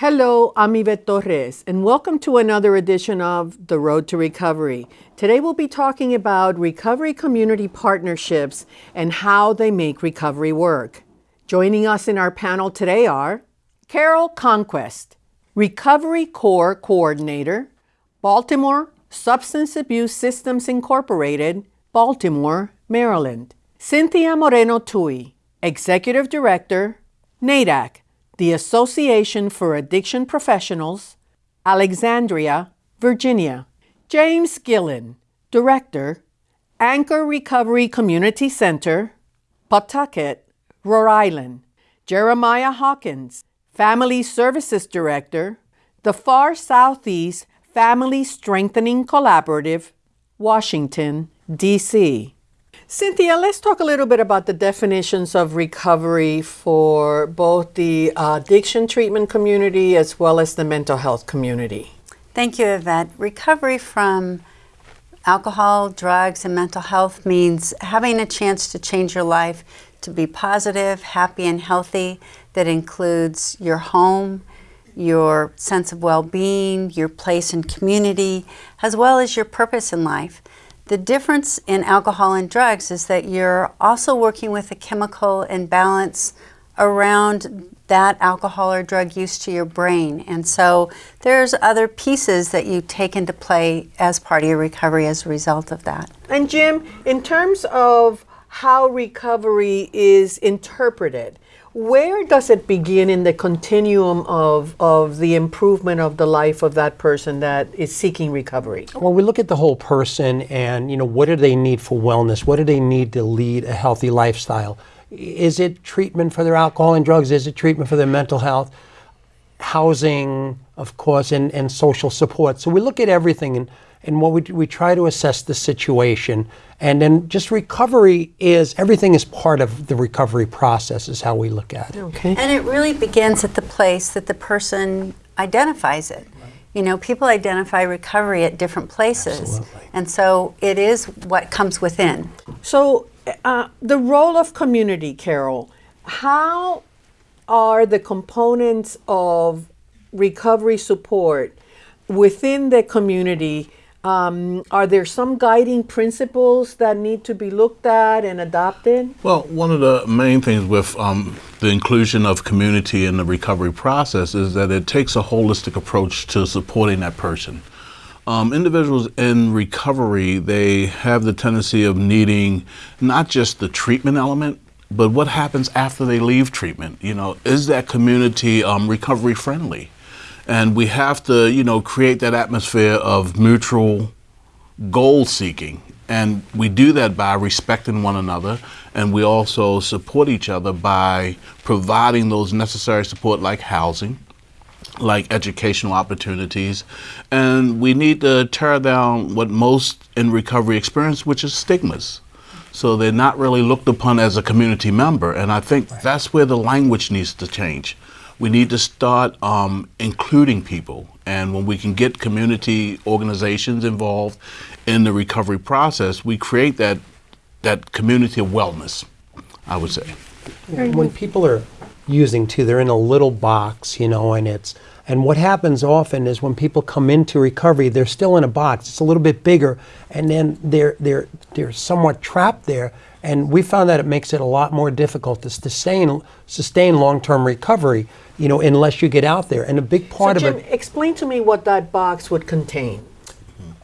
Hello, I'm Yvette Torres, and welcome to another edition of The Road to Recovery. Today we'll be talking about recovery community partnerships and how they make recovery work. Joining us in our panel today are Carol Conquest, Recovery Core Coordinator, Baltimore Substance Abuse Systems Incorporated, Baltimore, Maryland. Cynthia Moreno Tuohy, Executive Director, NAADAC, the Association for Addiction Professionals, Alexandria, Virginia. James Gillen, Director, Anchor Recovery Community Center, Pawtucket, Rhode Island. Jeremiah Hawkins, Family Services Director, the Far Southeast Family Strengthening Collaborative, Washington, D.C. Cynthia, let's talk a little bit about the definitions of recovery for both the uh, addiction treatment community as well as the mental health community. Thank you, Yvette. Recovery from alcohol, drugs, and mental health means having a chance to change your life to be positive, happy, and healthy. That includes your home, your sense of well being, your place in community, as well as your purpose in life. The difference in alcohol and drugs is that you're also working with a chemical imbalance around that alcohol or drug use to your brain. And so there's other pieces that you take into play as part of your recovery as a result of that. And Jim, in terms of how recovery is interpreted, where does it begin in the continuum of, of the improvement of the life of that person that is seeking recovery? Well, we look at the whole person and, you know, what do they need for wellness? What do they need to lead a healthy lifestyle? Is it treatment for their alcohol and drugs? Is it treatment for their mental health? Housing, of course, and, and social support. So we look at everything and, and what we, we try to assess the situation and then just recovery is everything is part of the recovery process, is how we look at it. Okay. And it really begins at the place that the person identifies it. You know, people identify recovery at different places. Absolutely. And so it is what comes within. So, uh, the role of community, Carol, how are the components of recovery support within the community? Um, are there some guiding principles that need to be looked at and adopted? Well, one of the main things with um, the inclusion of community in the recovery process is that it takes a holistic approach to supporting that person. Um, individuals in recovery, they have the tendency of needing not just the treatment element, but what happens after they leave treatment. You know, is that community um, recovery friendly? And we have to, you know, create that atmosphere of mutual goal seeking. And we do that by respecting one another, and we also support each other by providing those necessary support like housing, like educational opportunities. And we need to tear down what most in recovery experience, which is stigmas. So they're not really looked upon as a community member. And I think right. that's where the language needs to change we need to start um, including people. And when we can get community organizations involved in the recovery process, we create that that community of wellness, I would say. When people are using too, they're in a little box, you know, and it's and what happens often is when people come into recovery, they're still in a box. It's a little bit bigger, and then they're they're they're somewhat trapped there. And we found that it makes it a lot more difficult to sustain sustain long-term recovery, you know, unless you get out there. And a big part so Jim, of it. Explain to me what that box would contain.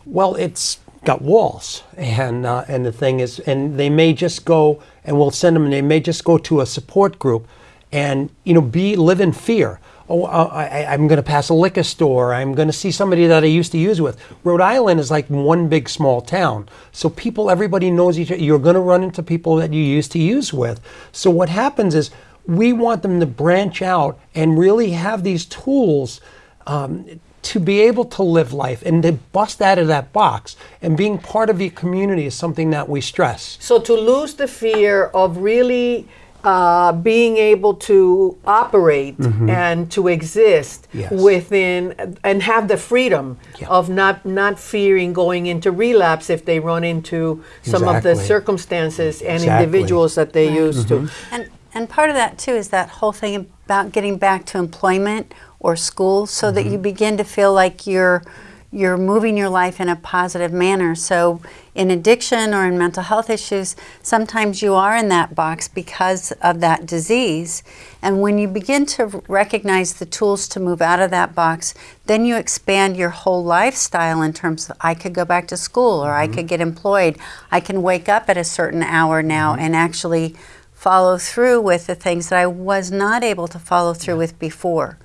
Well, it's got walls, and uh, and the thing is, and they may just go, and we'll send them. And they may just go to a support group, and you know, be live in fear oh, uh, I, am going to pass a liquor store. I'm going to see somebody that I used to use with. Rhode Island is like one big small town. So people, everybody knows each other. You're going to run into people that you used to use with. So what happens is we want them to branch out and really have these tools um, to be able to live life and to bust out of that box. And being part of the community is something that we stress. So to lose the fear of really uh, being able to operate mm-hmm. and to exist yes. within and have the freedom yeah. of not not fearing going into relapse if they run into some exactly. of the circumstances and exactly. individuals that they right. used mm-hmm. to. And And part of that too is that whole thing about getting back to employment or school so that you begin to feel like you're you're moving your life in a positive manner. So in addiction or in mental health issues, sometimes you are in that box because of that disease. And when you begin to recognize the tools to move out of that box, then you expand your whole lifestyle in terms of I could go back to school or I mm-hmm. could get employed. I can wake up at a certain hour now mm-hmm. and actually follow through with the things that I was not able to follow through with before.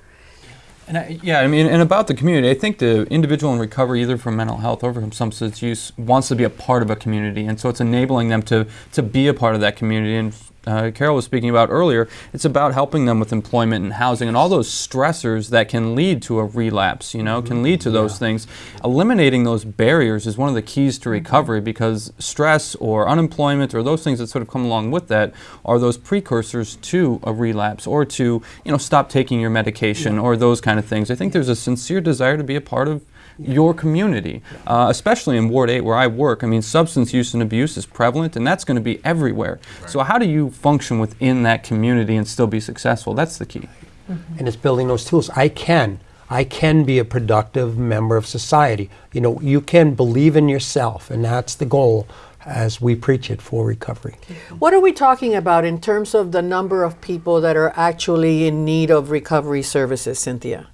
And I, yeah, I mean, and about the community, I think the individual in recovery, either from mental health or from substance use, wants to be a part of a community, and so it's enabling them to to be a part of that community. And uh, Carol was speaking about earlier, it's about helping them with employment and housing and all those stressors that can lead to a relapse. You know, can lead to those things. Eliminating those barriers is one of the keys to recovery because stress or unemployment or those things that sort of come along with that are those precursors to a relapse or to you know stop taking your medication or those kind of things. I think there's a sincere desire to be a part of your community, uh, especially in Ward 8 where I work. I mean, substance use and abuse is prevalent, and that's going to be everywhere. So, how do you function within that community and still be successful? That's the key. and it's building those tools. I can. I can be a productive member of society. You know, you can believe in yourself, and that's the goal as we preach it for recovery. What are we talking about in terms of the number of people that are actually in need of recovery services, Cynthia?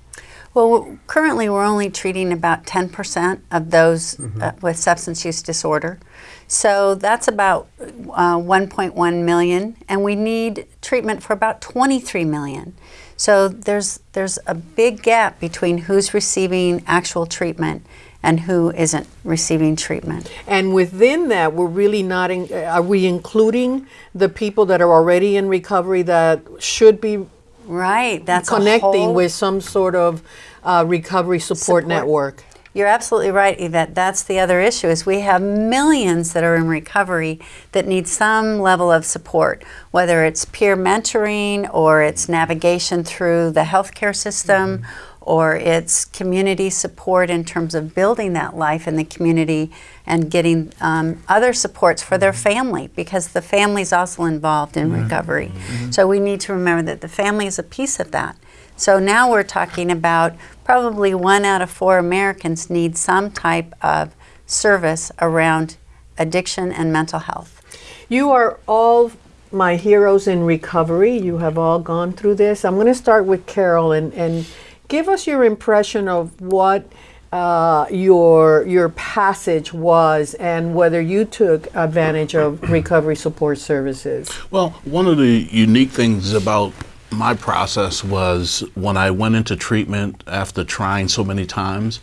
Well, currently we're only treating about 10% of those uh, with substance use disorder. So that's about uh, 1.1 million, and we need treatment for about 23 million. So there's there's a big gap between who's receiving actual treatment and who isn't receiving treatment. And within that, we're really not, in, are we including the people that are already in recovery that should be Right, that's a connecting whole- with some sort of uh, recovery support, Support. network? You're absolutely right, Yvette. That's the other issue is we have millions that are in recovery that need some level of support, whether it's peer mentoring or it's navigation through the healthcare system or it's community support in terms of building that life in the community and getting um, other supports for their family because the family is also involved in recovery. So we need to remember that the family is a piece of that. So now we're talking about probably one out of four Americans need some type of service around addiction and mental health. You are all my heroes in recovery. You have all gone through this. I'm going to start with Carol and, and give us your impression of what uh, your your passage was and whether you took advantage of recovery support services. Well, one of the unique things about my process was when I went into treatment after trying so many times,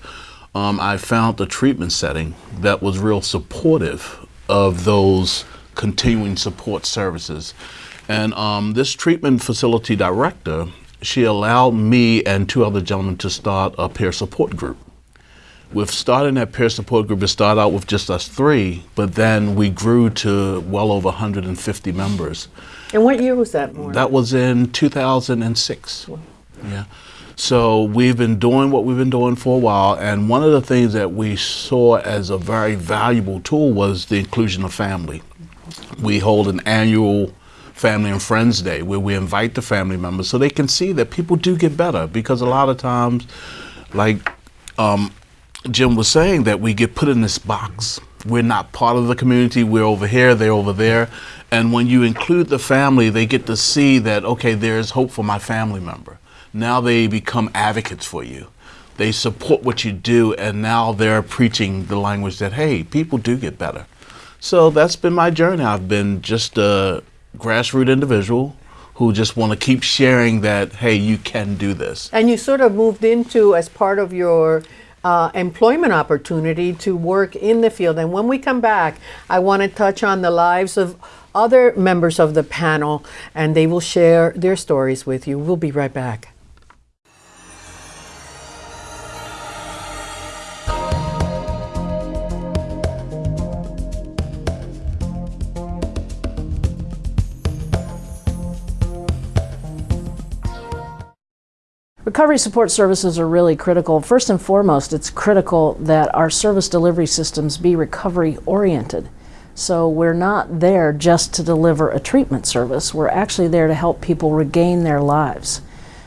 um, I found a treatment setting that was real supportive of those continuing support services. And um, this treatment facility director, she allowed me and two other gentlemen to start a peer support group with starting that peer support group, it started out with just us three, but then we grew to well over 150 members. And what year was that, Maureen? That was in 2006. Yeah. So we've been doing what we've been doing for a while, and one of the things that we saw as a very valuable tool was the inclusion of family. We hold an annual Family and Friends Day where we invite the family members so they can see that people do get better because a lot of times, like um, Jim was saying that we get put in this box. We're not part of the community. We're over here, they're over there. And when you include the family, they get to see that, okay, there's hope for my family member. Now they become advocates for you. They support what you do, and now they're preaching the language that, hey, people do get better. So that's been my journey. I've been just a grassroots individual who just want to keep sharing that, hey, you can do this. And you sort of moved into, as part of your uh, employment opportunity, to work in the field. And when we come back, I want to touch on the lives of other members of the panel, and they will share their stories with you. We'll be right back. Recovery support services are really critical. First and foremost, it's critical that our service delivery systems be recovery oriented. So we're not there just to deliver a treatment service. We're actually there to help people regain their lives.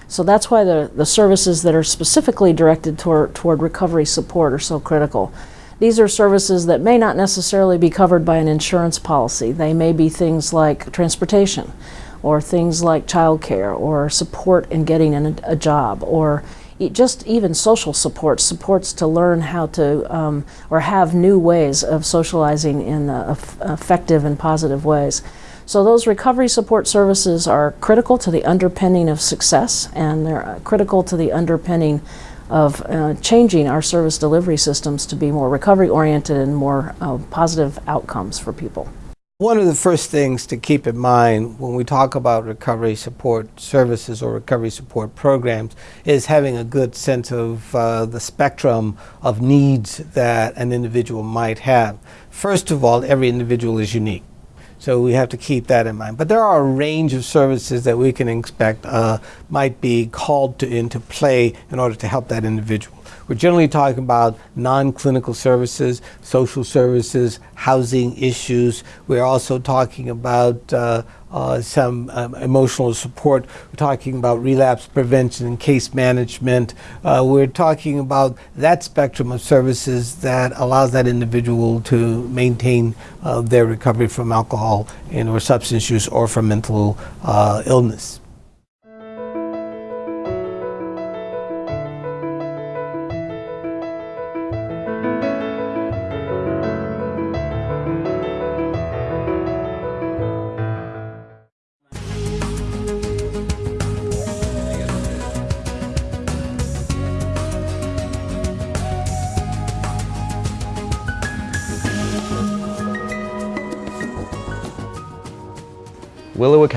So that's why the, the services that are specifically directed toward, toward recovery support are so critical. These are services that may not necessarily be covered by an insurance policy. They may be things like transportation, or things like childcare, or support in getting an, a job, or just even social support, supports to learn how to um, or have new ways of socializing in uh, effective and positive ways. So those recovery support services are critical to the underpinning of success, and they're uh, critical to the underpinning of uh, changing our service delivery systems to be more recovery oriented and more uh, positive outcomes for people. One of the first things to keep in mind when we talk about recovery support services or recovery support programs is having a good sense of uh, the spectrum of needs that an individual might have. First of all, every individual is unique. So we have to keep that in mind. But there are a range of services that we can expect uh, might be called to, into play in order to help that individual. We're generally talking about non-clinical services, social services, housing issues. We're also talking about uh, uh, some um, emotional support. We're talking about relapse prevention and case management. Uh, we're talking about that spectrum of services that allows that individual to maintain uh, their recovery from alcohol and or substance use or from mental uh, illness.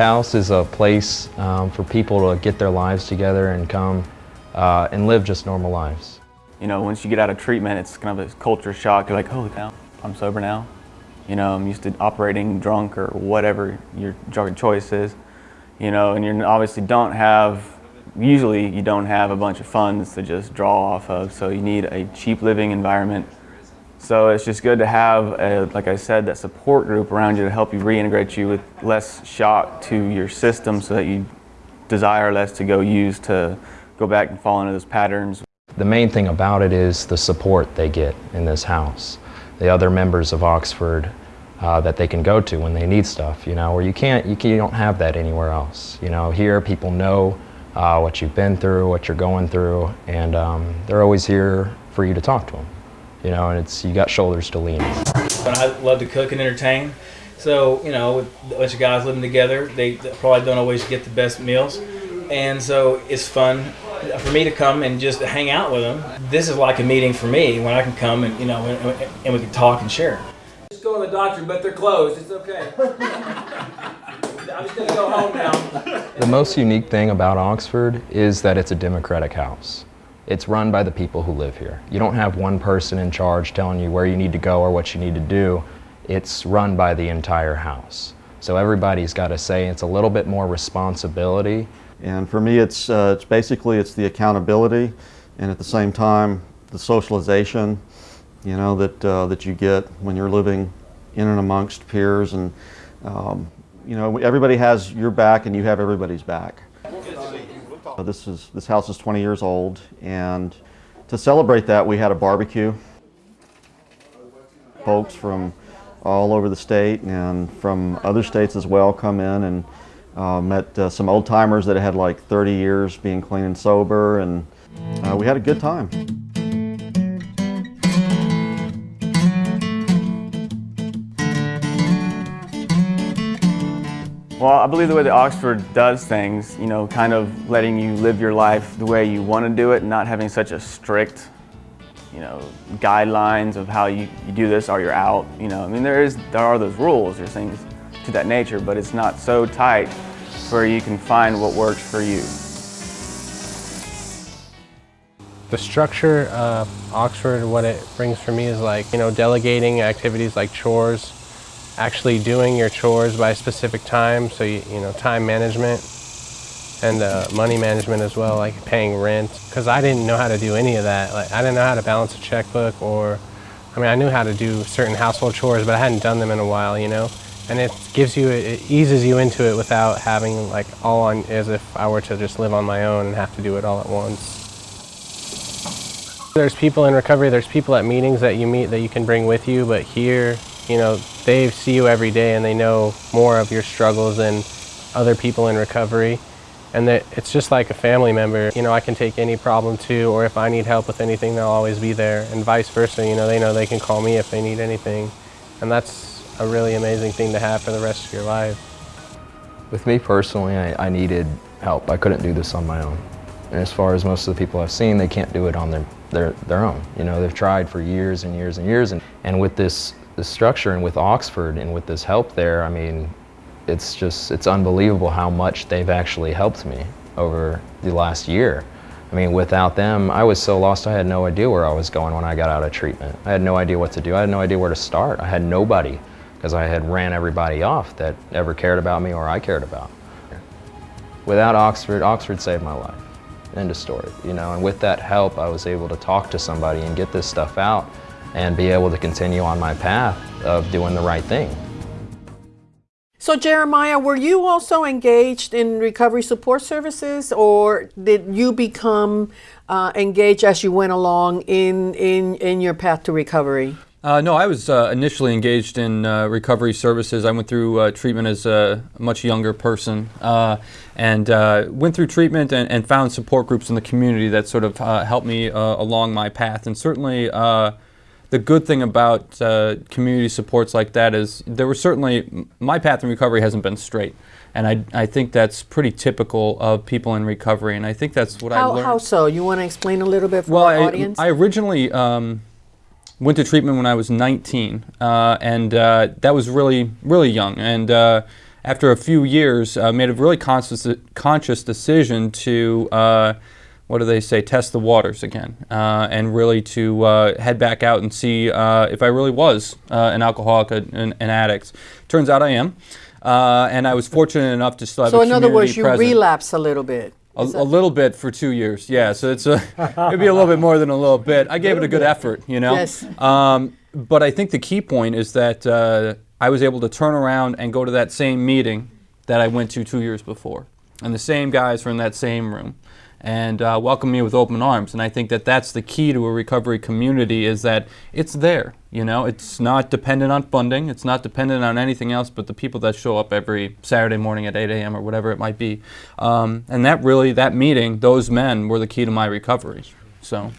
House is a place um, for people to get their lives together and come uh, and live just normal lives. You know, once you get out of treatment, it's kind of a culture shock. You're like, holy cow, I'm sober now. You know, I'm used to operating drunk or whatever your drug choice is. You know, and you obviously don't have, usually you don't have a bunch of funds to just draw off of. So you need a cheap living environment. So it's just good to have, a, like I said, that support group around you to help you reintegrate you with less shock to your system so that you desire less to go use to go back and fall into those patterns. The main thing about it is the support they get in this house. The other members of Oxford uh, that they can go to when they need stuff, you know, where you can't, you, you don't have that anywhere else. You know, here people know uh, what you've been through, what you're going through, and um, they're always here for you to talk to them. You know, and it's, you got shoulders to lean on. And I love to cook and entertain. So, you know, with a bunch of guys living together, they probably don't always get the best meals. And so it's fun for me to come and just hang out with them. This is like a meeting for me when I can come and, you know, and, and we can talk and share. Just go to the doctor, but they're closed. It's okay. I'm just going to go home now. The most unique thing about Oxford is that it's a democratic house. It's run by the people who live here. You don't have one person in charge telling you where you need to go or what you need to do. It's run by the entire house. So everybody's got to say. It's a little bit more responsibility. And for me, it's, uh, it's basically it's the accountability, and at the same time, the socialization, you know, that uh, that you get when you're living in and amongst peers, and um, you know, everybody has your back, and you have everybody's back. This is this house is 20 years old, and to celebrate that, we had a barbecue. Folks from all over the state and from other states as well come in and uh, met uh, some old timers that had like 30 years being clean and sober, and uh, we had a good time. Well, I believe the way that Oxford does things, you know, kind of letting you live your life the way you want to do it, not having such a strict, you know, guidelines of how you, you do this or you're out. You know, I mean, there is there are those rules, there's things to that nature, but it's not so tight where you can find what works for you. The structure of Oxford, what it brings for me is like, you know, delegating activities like chores, actually doing your chores by a specific time, so you, you know, time management and uh, money management as well, like paying rent. Because I didn't know how to do any of that. Like I didn't know how to balance a checkbook or I mean, I knew how to do certain household chores, but I hadn't done them in a while, you know? And it gives you, it eases you into it without having like all on, as if I were to just live on my own and have to do it all at once. There's people in recovery, there's people at meetings that you meet that you can bring with you, but here, you know, they see you every day and they know more of your struggles than other people in recovery. And that it's just like a family member. You know, I can take any problem to, or if I need help with anything, they'll always be there. And vice versa, you know, they know they can call me if they need anything. And that's a really amazing thing to have for the rest of your life. With me personally, I, I needed help. I couldn't do this on my own. And as far as most of the people I've seen, they can't do it on their, their, their own. You know, they've tried for years and years and years. And, and with this, this structure and with Oxford and with this help there, I mean, it's just, it's unbelievable how much they've actually helped me over the last year. I mean, without them, I was so lost I had no idea where I was going when I got out of treatment. I had no idea what to do. I had no idea where to start. I had nobody because I had ran everybody off that ever cared about me or I cared about. Without Oxford, Oxford saved my life. End of story, you know, and with that help, I was able to talk to somebody and get this stuff out and be able to continue on my path of doing the right thing. So, Jeremiah, were you also engaged in recovery support services, or did you become uh, engaged as you went along in, in, in your path to recovery? Uh, no, I was uh, initially engaged in uh, recovery services. I went through uh, treatment as a much younger person uh, and uh, went through treatment and, and, found support groups in the community that sort of helped me along my path. And certainly, the good thing about community supports like that is there were certainly, my path in recovery hasn't been straight. And I, I think that's pretty typical of people in recovery. And I think that's what how, I learned. How so? You want to explain a little bit for well, our I, audience? I originally. Um, went to treatment when I was 19, uh, and uh, that was really, really young. And uh, after a few years, I made a really conscious, conscious decision to, uh, what do they say, test the waters again, uh, and really to uh, head back out and see if I really was an alcoholic, an, an, addict. Turns out I am. and I was fortunate enough to still have so a in other words, you present. relapse a little bit. A, a, little bit for two years, yeah. So it's a, it'd be a little bit more than a little bit. I gave it a good effort, you know. Yes. Um, but I think the key point is that uh, I was able to turn around and go to that same meeting that I went to two years before, and the same guys were in that same room, and uh, welcomed me with open arms. And I think that that's the key to a recovery community is that it's there. You know, it's not dependent on funding. It's not dependent on anything else but the people that show up every Saturday morning at 8 a.m. or whatever it might be. Um, and that really, that meeting, those men were the key to my recovery. So.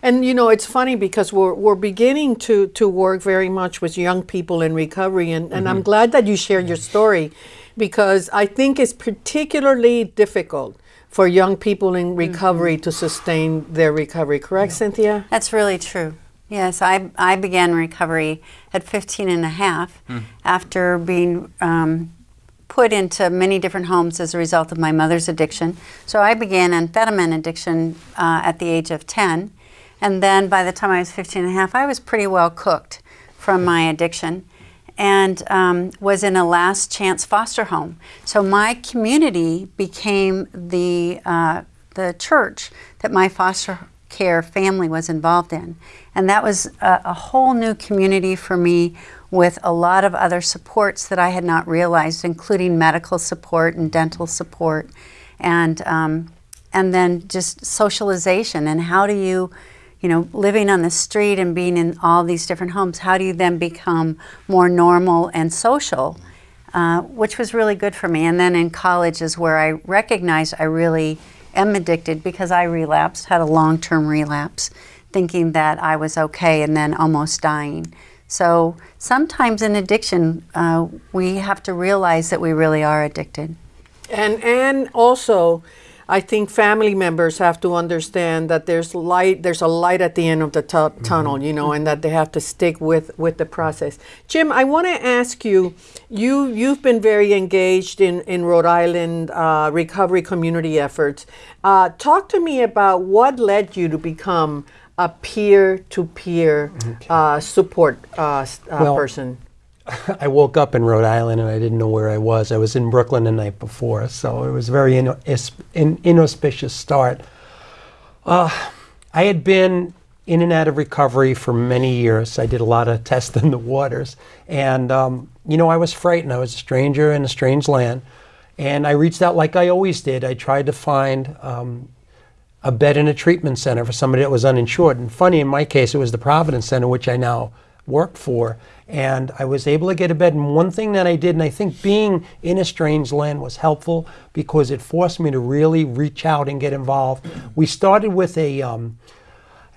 And you know, it's funny because we're, we're beginning to, to work very much with young people in recovery. And, and mm-hmm. I'm glad that you shared your story because I think it's particularly difficult for young people in recovery mm-hmm. to sustain their recovery. Correct, yeah. Cynthia? That's really true. Yes, I, I began recovery at 15 and a half mm. after being um, put into many different homes as a result of my mother's addiction. So I began amphetamine addiction uh, at the age of 10. And then by the time I was 15 and a half, I was pretty well cooked from my addiction and um, was in a last chance foster home. So my community became the, uh, the church that my foster care family was involved in. And that was a, a, whole new community for me with a lot of other supports that I had not realized, including medical support and dental support, and, um, and then just socialization and how do you, you know, living on the street and being in all these different homes, how do you then become more normal and social? Uh, which was really good for me. And then in college is where I recognized I really am addicted because I relapsed, had a long term relapse, thinking that I was okay and then almost dying. So sometimes in addiction, uh, we have to realize that we really are addicted. And, and also, I think family members have to understand that there's light, there's a light at the end of the tu- mm-hmm. tunnel, you know, and that they have to stick with with the process. Jim, I want to ask you, you you've been very engaged in in Rhode Island uh, recovery community efforts. Uh, talk to me about what led you to become a peer-to-peer okay. uh, support uh, uh, well, person. I woke up in Rhode Island and I didn't know where I was. I was in Brooklyn the night before, so it was a very in, in, inauspicious start. Uh, I had been in and out of recovery for many years. I did a lot of testing the waters. And, um, you know, I was frightened. I was a stranger in a strange land. And I reached out like I always did. I tried to find um, a bed in a treatment center for somebody that was uninsured. And funny, in my case, it was the Providence Center, which I now work for. And I was able to get a bed. And one thing that I did, and I think being in a strange land was helpful because it forced me to really reach out and get involved. We started with a, um,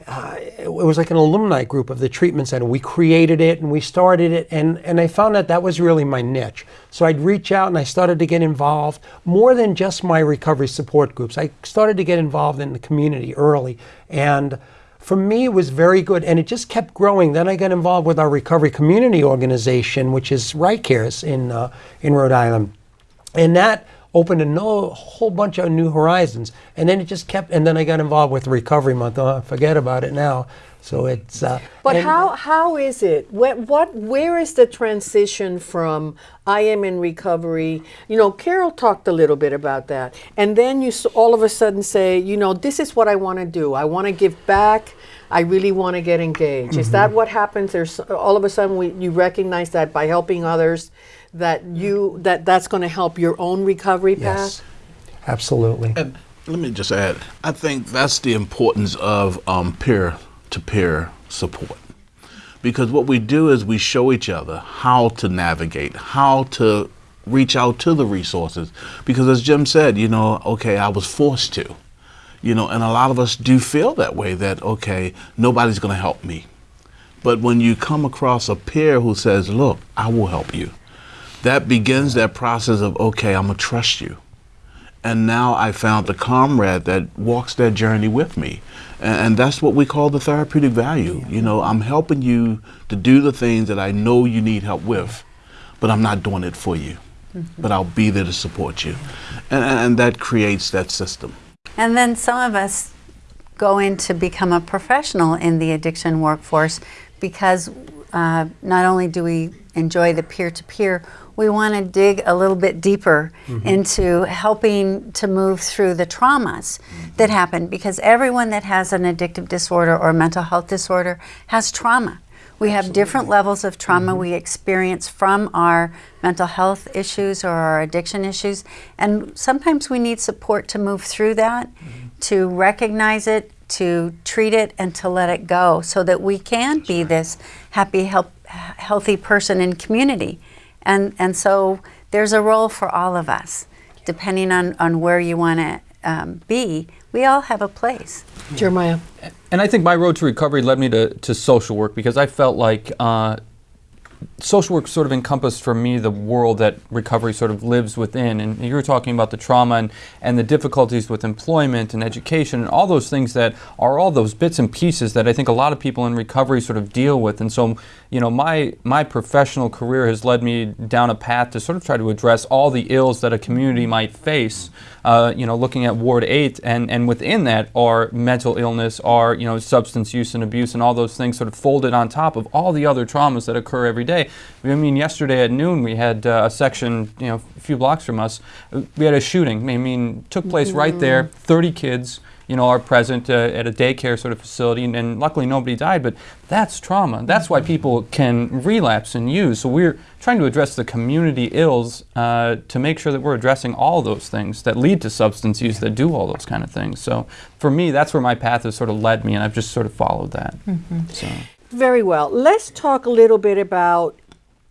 uh, it was like an alumni group of the treatment center. We created it and we started it, and, and I found that that was really my niche. So I'd reach out and I started to get involved more than just my recovery support groups. I started to get involved in the community early, and for me it was very good, and it just kept growing. Then I got involved with our recovery community organization, which is RICARES in uh, in Rhode Island, and that opened a no, whole bunch of new horizons. And then it just kept, and then I got involved with Recovery Month. Oh, forget about it now. So it's. Uh, But how how is it? What, what where is the transition from I am in recovery? You know, Carol talked a little bit about that, and then you all of a sudden say, you know, this is what I want to do. I want to give back. I really want to get engaged. Is that what happens? There's all of a sudden we, you recognize that by helping others, that you that that's going to help your own recovery path. Yes, absolutely. And let me just add, I think that's the importance of um, peer-to-peer support. Because what we do is we show each other how to navigate, how to reach out to the resources. Because as Jim said, you know, okay, I was forced to. You know, and a lot of us do feel that way that, okay, nobody's going to help me. But when you come across a peer who says, look, I will help you, that begins that process of, okay, I'm going to trust you. And now I found the comrade that walks that journey with me. And, and that's what we call the therapeutic value. You know, I'm helping you to do the things that I know you need help with, but I'm not doing it for you. But I'll be there to support you. And, and that creates that system. And then some of us go in to become a professional in the addiction workforce because uh, not only do we enjoy the peer to peer, we want to dig a little bit deeper mm-hmm. into helping to move through the traumas that happen because everyone that has an addictive disorder or mental health disorder has trauma. We have different levels of trauma mm-hmm. we experience from our mental health issues or our addiction issues. And sometimes we need support to move through that, mm-hmm. to recognize it, to treat it, and to let it go so that we can be this happy, help, healthy person in community. And, and so there's a role for all of us, depending on, on where you want to um, be. We all have a place. Jeremiah. And I think my road to recovery led me to, to social work because I felt like uh, social work sort of encompassed for me the world that recovery sort of lives within. And you were talking about the trauma and, and the difficulties with employment and education and all those things that are all those bits and pieces that I think a lot of people in recovery sort of deal with. And so, you know, my, my professional career has led me down a path to sort of try to address all the ills that a community might face. Uh, you know, looking at Ward 8, and, and within that are mental illness, are, you know, substance use and abuse, and all those things sort of folded on top of all the other traumas that occur every day. I mean, yesterday at noon, we had uh, a section, you know, a few blocks from us, we had a shooting. I mean, took place right there, 30 kids you know, are present uh, at a daycare sort of facility, and, and luckily nobody died. But that's trauma. That's why people can relapse and use. So we're trying to address the community ills uh, to make sure that we're addressing all those things that lead to substance use, that do all those kind of things. So for me, that's where my path has sort of led me, and I've just sort of followed that. So. Very well. Let's talk a little bit about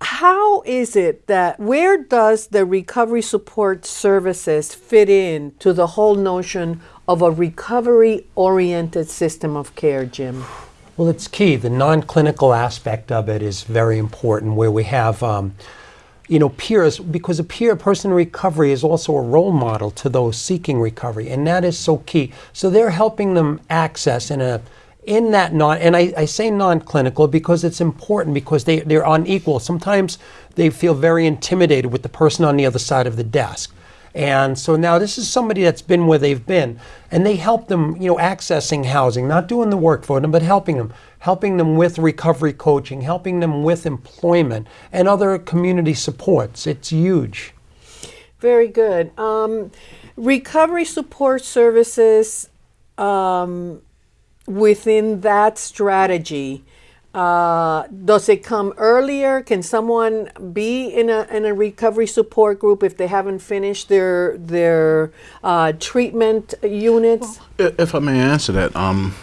how is it that where does the recovery support services fit in to the whole notion of a recovery oriented system of care, Jim? Well, it's key. The non-clinical aspect of it is very important, where we have, um, you know, peers, because a peer person in recovery is also a role model to those seeking recovery, and that is so key. So they're helping them access in a in that non and I, I say non-clinical because it's important because they, they're unequal. Sometimes they feel very intimidated with the person on the other side of the desk. And so now this is somebody that's been where they've been, and they help them, you know, accessing housing, not doing the work for them, but helping them, helping them with recovery coaching, helping them with employment and other community supports. It's huge. Very good. Um, recovery support services. Um, within that strategy, uh, does it come earlier? Can someone be in a, in a recovery support group if they haven't finished their their uh, treatment units? If I may answer that, um,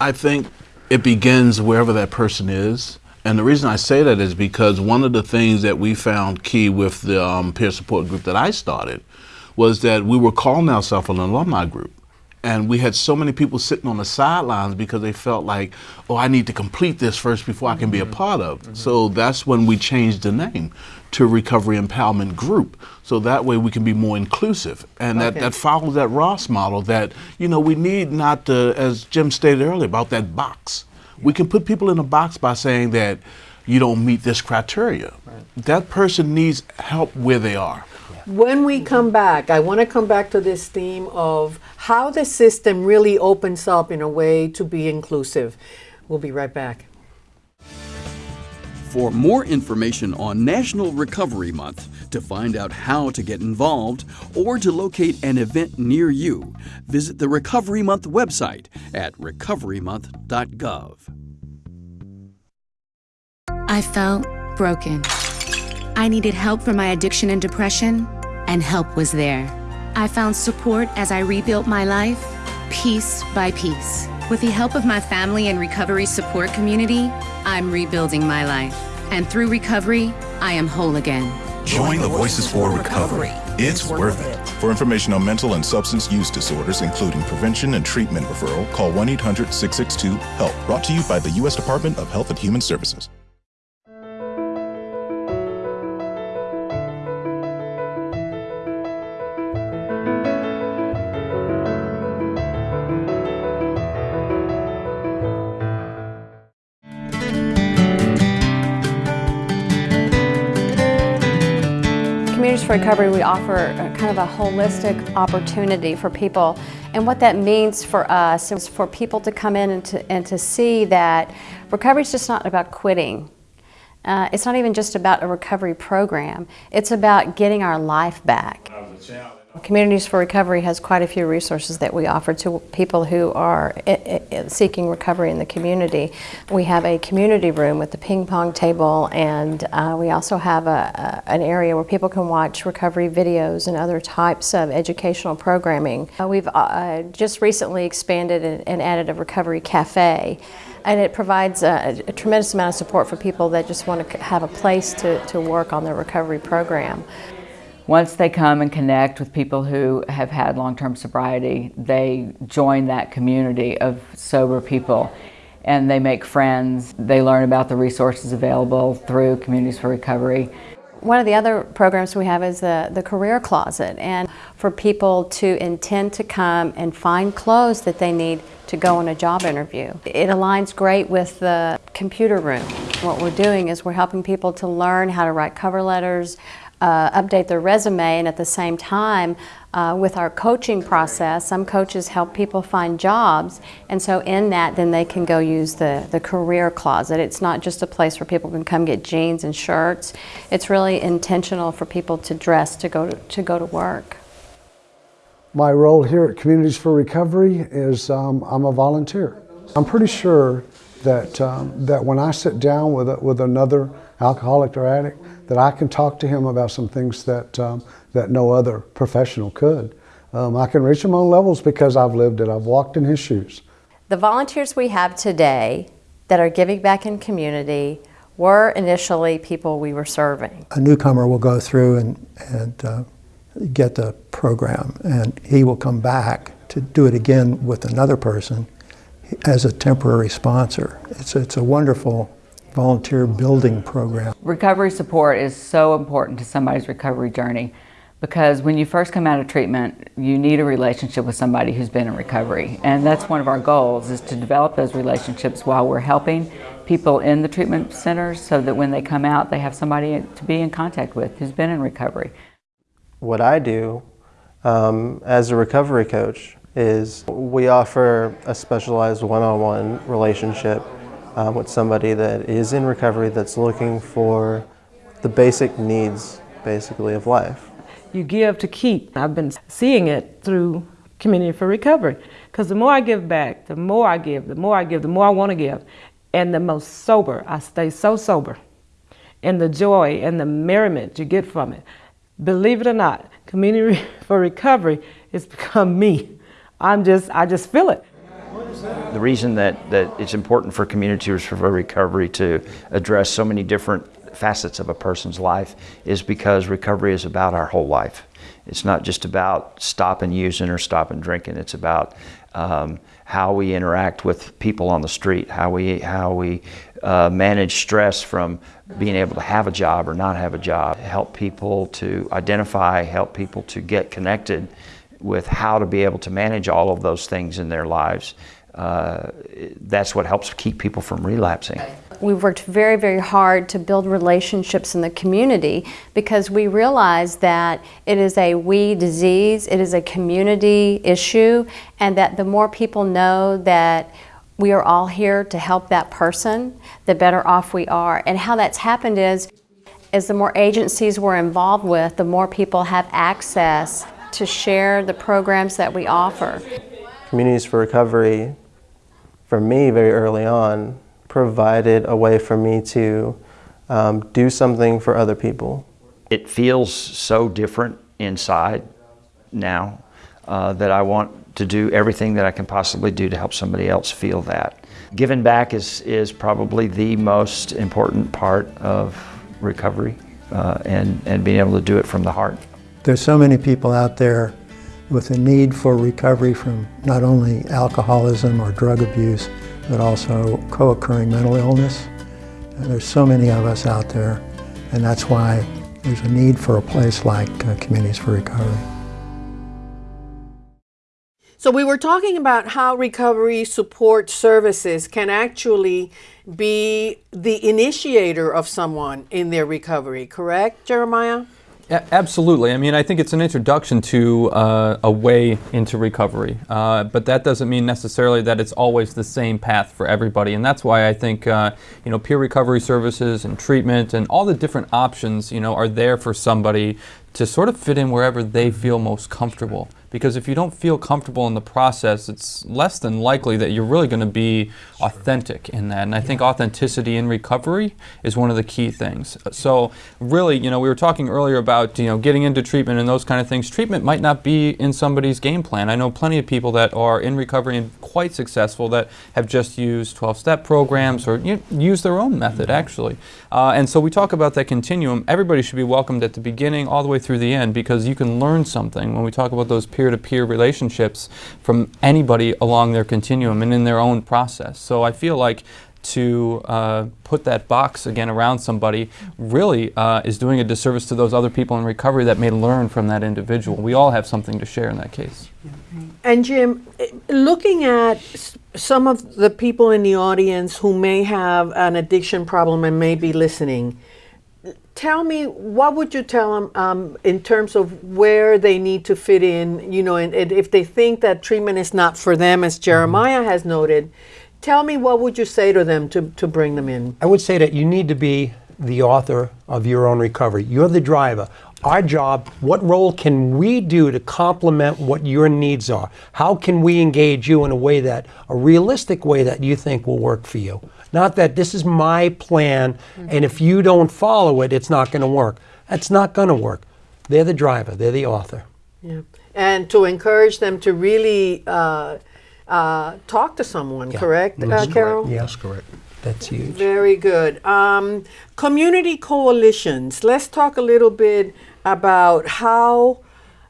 I think it begins wherever that person is. And the reason I say that is because one of the things that we found key with the um, peer support group that I started was that we were calling ourselves an alumni group. And we had so many people sitting on the sidelines because they felt like, oh, I need to complete this first before I can be a mm-hmm. part of. it. So that's when we changed the name to Recovery Empowerment Group. So that way we can be more inclusive. And that, Okay. that follows that ROSC model that, you know, we need not, to, as Jim stated earlier, about that box. We can put people in a box by saying that you don't meet this criteria. That person needs help where they are. When we mm-hmm. come back, I want to come back to this theme of how the system really opens up in a way to be inclusive. We'll be right back. For more information on National Recovery Month, to find out how to get involved, or to locate an event near you, visit the Recovery Month website at recoverymonth.gov. I felt broken. I needed help for my addiction and depression, and help was there. I found support as I rebuilt my life, piece by piece. With the help of my family and recovery support community, I'm rebuilding my life. And through recovery, I am whole again. Join the Voices for Recovery. It's worth it. For information on mental and substance use disorders, including prevention and treatment referral, call 1 800 662 HELP. Brought to you by the U.S. Department of Health and Human Services. Recovery, we offer kind of a holistic opportunity for people. And what that means for us is for people to come in and to, and to see that recovery is just not about quitting. Uh, it's not even just about a recovery program. It's about getting our life back. Communities for Recovery has quite a few resources that we offer to people who are seeking recovery in the community. We have a community room with the ping pong table, and uh, we also have a, a, an area where people can watch recovery videos and other types of educational programming. Uh, we've uh, just recently expanded and, and added a recovery cafe. And it provides a, a tremendous amount of support for people that just want to have a place to, to work on their recovery program. Once they come and connect with people who have had long-term sobriety, they join that community of sober people and they make friends. They learn about the resources available through Communities for Recovery. One of the other programs we have is the, the Career Closet, and for people to intend to come and find clothes that they need to go on a job interview. It aligns great with the computer room. What we're doing is we're helping people to learn how to write cover letters, uh, update their resume, and at the same time, uh, with our coaching process, some coaches help people find jobs, and so in that, then they can go use the, the career closet. It's not just a place where people can come get jeans and shirts. It's really intentional for people to dress to go to, to go to work. My role here at Communities for Recovery is um, I'm a volunteer. I'm pretty sure that, um, that when I sit down with, a, with another alcoholic or addict, that I can talk to him about some things that, um, that no other professional could. Um, I can reach him on levels because I've lived it. I've walked in his shoes. The volunteers we have today that are giving back in community were initially people we were serving. a newcomer will go through and, and uh, get the program, and he will come back to do it again with another person as a temporary sponsor. It's, it's a wonderful volunteer building program. Recovery support is so important to somebody's recovery journey because when you first come out of treatment, you need a relationship with somebody who's been in recovery. And that's one of our goals is to develop those relationships while we're helping people in the treatment centers so that when they come out, they have somebody to be in contact with who's been in recovery. What I do um, as a recovery coach is we offer a specialized one-on-one relationship um, with somebody that is in recovery that's looking for the basic needs, basically, of life. You give to keep. I've been seeing it through Community for Recovery. Because the more I give back, the more I give, the more I give, the more I want to give. And the most sober, I stay so sober. And the joy and the merriment you get from it. Believe it or not, Community for Recovery has become me. I'm just, I just feel it. The reason that, that it's important for communities for recovery to address so many different facets of a person's life is because recovery is about our whole life. It's not just about stopping using or stopping drinking. It's about um, how we interact with people on the street, how we how we uh, manage stress from being able to have a job or not have a job, help people to identify, help people to get connected with how to be able to manage all of those things in their lives. Uh, that's what helps keep people from relapsing. We've worked very, very hard to build relationships in the community because we realize that it is a we disease, it is a community issue, and that the more people know that we are all here to help that person, the better off we are. And how that's happened is, as the more agencies we're involved with, the more people have access to share the programs that we offer. Communities for Recovery, for me very early on, provided a way for me to um, do something for other people. It feels so different inside now uh, that I want to do everything that I can possibly do to help somebody else feel that. Giving back is, is probably the most important part of recovery uh, and, and being able to do it from the heart. There's so many people out there with a need for recovery from not only alcoholism or drug abuse, but also co-occurring mental illness. And there's so many of us out there, and that's why there's a need for a place like uh, Communities for Recovery. So we were talking about how recovery support services can actually be the initiator of someone in their recovery, correct, Jeremiah? Absolutely. I mean, I think it's an introduction to uh, a way into recovery, uh, but that doesn't mean necessarily that it's always the same path for everybody. And that's why I think uh, you know peer recovery services and treatment and all the different options you know are there for somebody to sort of fit in wherever they feel most comfortable because if you don't feel comfortable in the process, it's less than likely that you're really going to be authentic in that. And I think authenticity in recovery is one of the key things. So really, you know, we were talking earlier about, you know, getting into treatment and those kind of things. Treatment might not be in somebody's game plan. I know plenty of people that are in recovery and quite successful that have just used 12-step programs or you know, use their own method, actually. Uh, and so we talk about that continuum. Everybody should be welcomed at the beginning all the way through the end because you can learn something when we talk about those peer-to-peer relationships from anybody along their continuum and in their own process. So I feel like to uh, put that box again around somebody really uh, is doing a disservice to those other people in recovery that may learn from that individual. We all have something to share in that case. And Jim, eh, looking at some of the people in the audience who may have an addiction problem and may be listening, tell me what would you tell them um, in terms of where they need to fit in you know and, and, if they think that treatment is not for them as jeremiah has noted tell me what would you say to them to, to bring them in i would say that you need to be the author of your own recovery you're the driver our job, what role can we do to complement what your needs are? How can we engage you in a way that, a realistic way that you think will work for you? Not that this is my plan, mm-hmm. and if you don't follow it, it's not going to work. That's not going to work. They're the driver, they're the author. Yeah. And to encourage them to really uh, uh, talk to someone, yeah. correct, uh, Carol? Correct. Yes, correct. That's huge. Very good. Um, community coalitions. Let's talk a little bit about how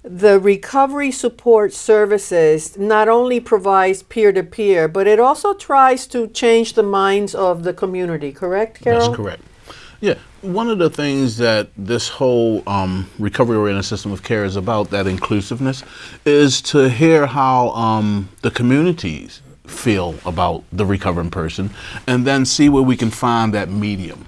the recovery support services not only provides peer-to-peer, but it also tries to change the minds of the community, correct, Carol? That's correct. Yeah, one of the things that this whole um, recovery-oriented system of care is about, that inclusiveness, is to hear how um, the communities feel about the recovering person, and then see where we can find that medium.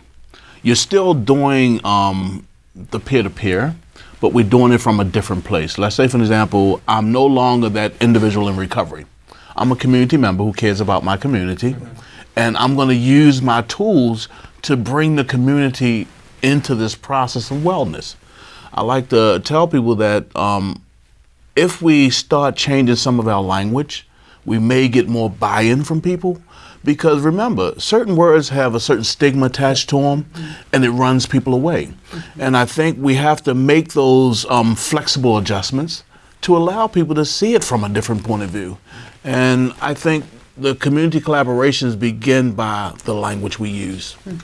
You're still doing um, the peer-to-peer, but we're doing it from a different place. Let's say, for example, I'm no longer that individual in recovery. I'm a community member who cares about my community, and I'm going to use my tools to bring the community into this process of wellness. I like to tell people that um, if we start changing some of our language, we may get more buy-in from people. Because remember, certain words have a certain stigma attached to them, and it runs people away. And I think we have to make those um, flexible adjustments to allow people to see it from a different point of view. And I think the community collaborations begin by the language we use. And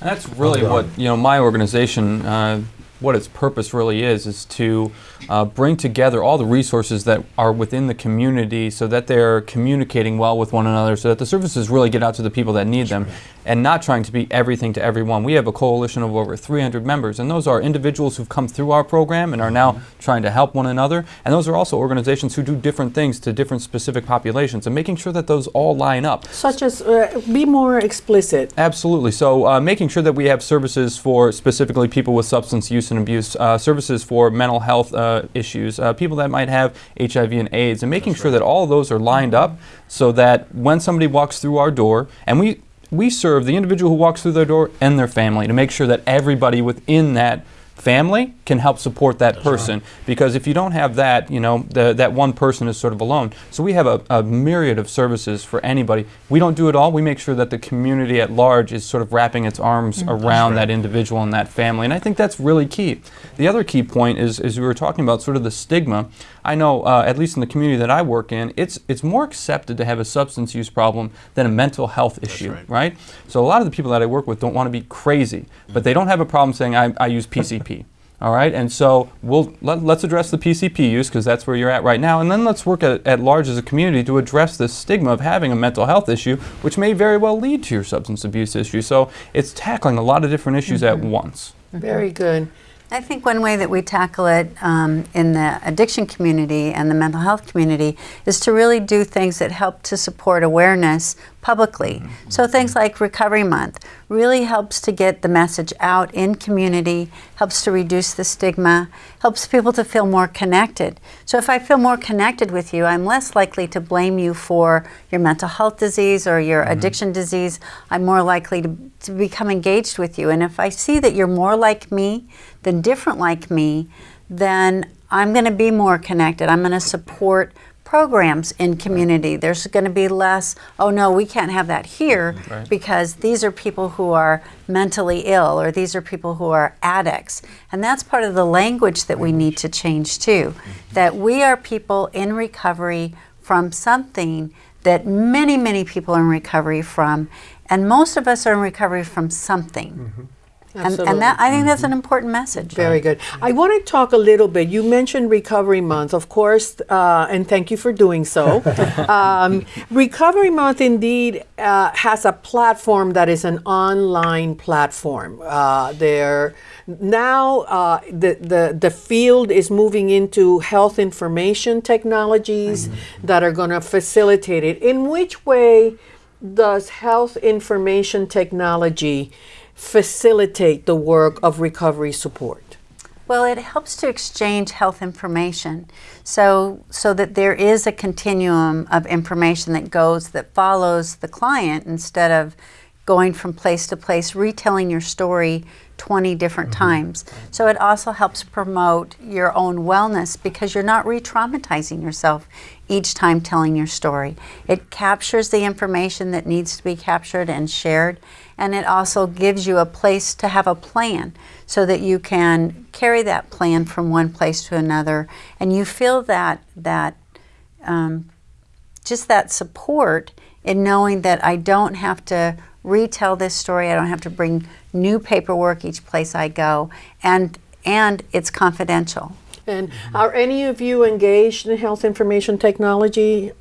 that's really what you know my organization uh, what its purpose really is is to uh, bring together all the resources that are within the community so that they're communicating well with one another so that the services really get out to the people that need them and not trying to be everything to everyone. We have a coalition of over 300 members and those are individuals who've come through our program and are now trying to help one another and those are also organizations who do different things to different specific populations and making sure that those all line up. Such as, uh, be more explicit. Absolutely. So, uh, making sure that we have services for specifically people with substance use and abuse, uh, services for mental health uh, issues, uh, people that might have HIV and AIDS, and making sure that all those are lined up so that when somebody walks through our door, and we we serve the individual who walks through their door and their family to make sure that everybody within that family can help support that person. Because if you don't have that you know the, that one person is sort of alone. So we have a, a myriad of services for anybody. We don't do it all. We make sure that the community at large is sort of wrapping its arms Mm. around That's that individual and that family. And i think that's really key. The other key point is is we were talking about sort of the stigma. I know uh, at least in the community that i work in it's it's more accepted to have a substance use problem than a mental health issue right. so a lot of the people that i work with don't want to be crazy but they don't have a problem saying i, I use pcp all right, and so we'll let, let's address the PCP use because that's where you're at right now, and then let's work at, at large as a community to address this stigma of having a mental health issue, which may very well lead to your substance abuse issue. So it's tackling a lot of different issues at once. Very good. I think one way that we tackle it um, in the addiction community and the mental health community is to really do things that help to support awareness publicly. So things like Recovery Month really helps to get the message out in community, helps to reduce the stigma, helps people to feel more connected. So if I feel more connected with you, I'm less likely to blame you for your mental health disease or your mm-hmm. addiction disease. I'm more likely to, to become engaged with you. And if I see that you're more like me than different like me, then I'm going to be more connected. I'm going to support programs in community. There's going to be less, oh no, we can't have that here mm, Right. because these are people who are mentally ill or these are people who are addicts. And that's part of the language that we need to change too. Mm-hmm. That we are people in recovery from something that many, many people are in recovery from. And most of us are in recovery from something. Mm-hmm. And, and that, I think that's an important message. Very good. I want to talk a little bit. You mentioned Recovery Month, of course, uh, and thank you for doing so. um, Recovery Month indeed uh, has a platform that is an online platform. Uh, there now uh, the, the the field is moving into health information technologies that are going to facilitate it. In which way does health information technology facilitate the work of recovery support? Well, it helps to exchange health information so, so that there is a continuum of information that goes, that follows the client instead of going from place to place, retelling your story 20 different mm-hmm. times. So it also helps promote your own wellness because you're not re traumatizing yourself each time telling your story. It captures the information that needs to be captured and shared, and it also gives you a place to have a plan so that you can carry that plan from one place to another and you feel that that um, just that support in knowing that I don't have to retell this story. I don't have to bring new paperwork each place I go, and and it's confidential. And are any of you engaged in health information technology?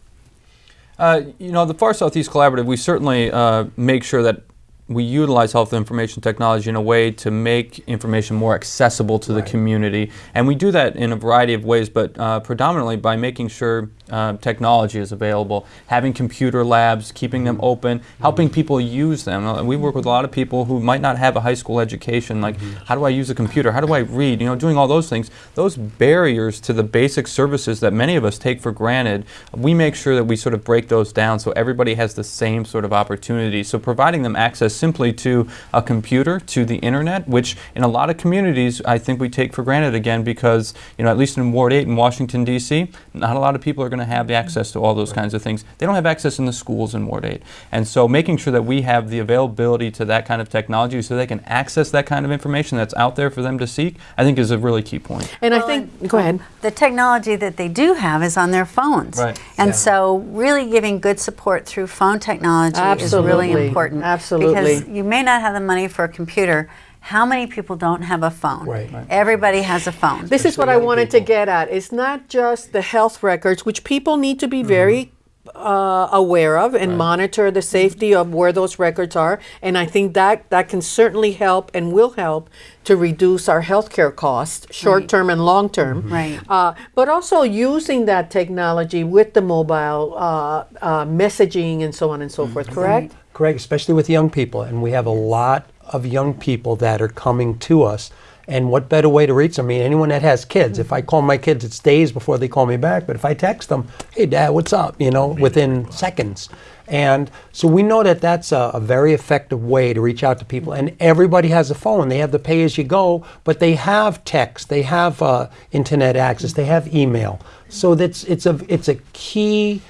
Uh, you know, the Far Southeast Collaborative, we certainly uh, make sure that we utilize health information technology in a way to make information more accessible to the community. And we do that in a variety of ways, but uh, predominantly by making sure uh, technology is available, having computer labs, keeping them open, helping people use them. Uh, We work with a lot of people who might not have a high school education, like how do I use a computer, how do I read, you know, doing all those things. Those barriers to the basic services that many of us take for granted, we make sure that we sort of break those down so everybody has the same sort of opportunity. So providing them access simply to a computer, to the internet, which in a lot of communities I think we take for granted again because, you know, at least in Ward 8 in Washington, D.C., not a lot of people are going to have access to all those kinds of things. They don't have access in the schools in Ward 8. And so making sure that we have the availability to that kind of technology so they can access that kind of information that's out there for them to seek, I think is a really key point. And I think, go ahead. The technology that they do have is on their phones. Right. And Yeah. so really giving good support through phone technology is really Absolutely. important. Absolutely. Because you may not have the money for a computer. How many people don't have a phone? Right. Everybody has a phone. This is what I wanted to get at. It's not just the health records, which people need to be very uh, aware of and monitor the safety of where those records are. And I think that that can certainly help and will help to reduce our healthcare costs, short term and long term. Right. Uh, but also using that technology with the mobile uh, uh, messaging and so on and so forth. Correct. Correct, especially with young people. And we have a lot of young people that are coming to us. And what better way to reach them? I mean, anyone that has kids. If I call my kids, it's days before they call me back. But if I text them, hey, dad, what's up? You know, within seconds. And so we know that that's a, a very effective way to reach out to people. And everybody has a phone. They have the pay as you go, but they have text, they have uh, internet access, they have email. So that's it's a it's a key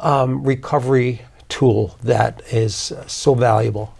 um, recovery tool that is so valuable.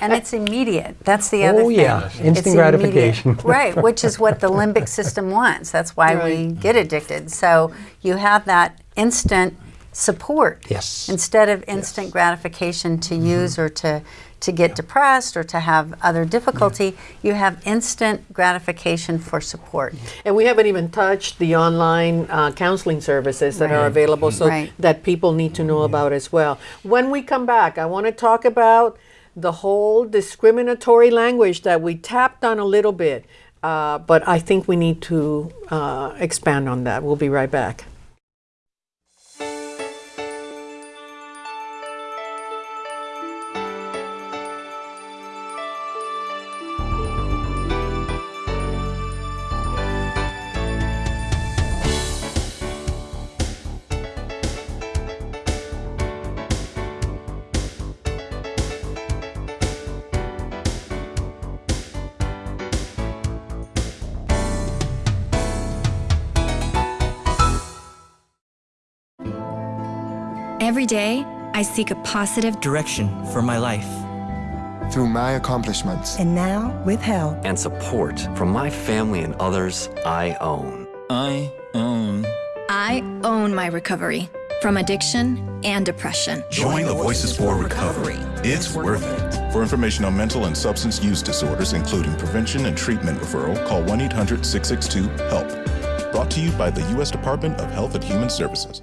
And it's immediate. That's the other Oh, thing. yeah. Instant immediate. gratification. right, which is what the limbic system wants. That's why we get addicted. So you have that instant support Yes. instead of instant gratification to use or to to get depressed or to have other difficulty. You have instant gratification for support. And we haven't even touched the online uh, counseling services that are available, so Right. that people need to know about as well. When we come back, I want to talk about the whole discriminatory language that we tapped on a little bit, uh, but I think we need to uh, expand on that. We'll be right back. Every day, I seek a positive direction for my life. Through my accomplishments. And now, with help and support from my family and others I own. I own. I own my recovery from addiction and depression. Join the Voices for Recovery. It's worth it. For information on mental and substance use disorders, including prevention and treatment referral, call 1 800 662 HELP. Brought to you by the U.S. Department of Health and Human Services.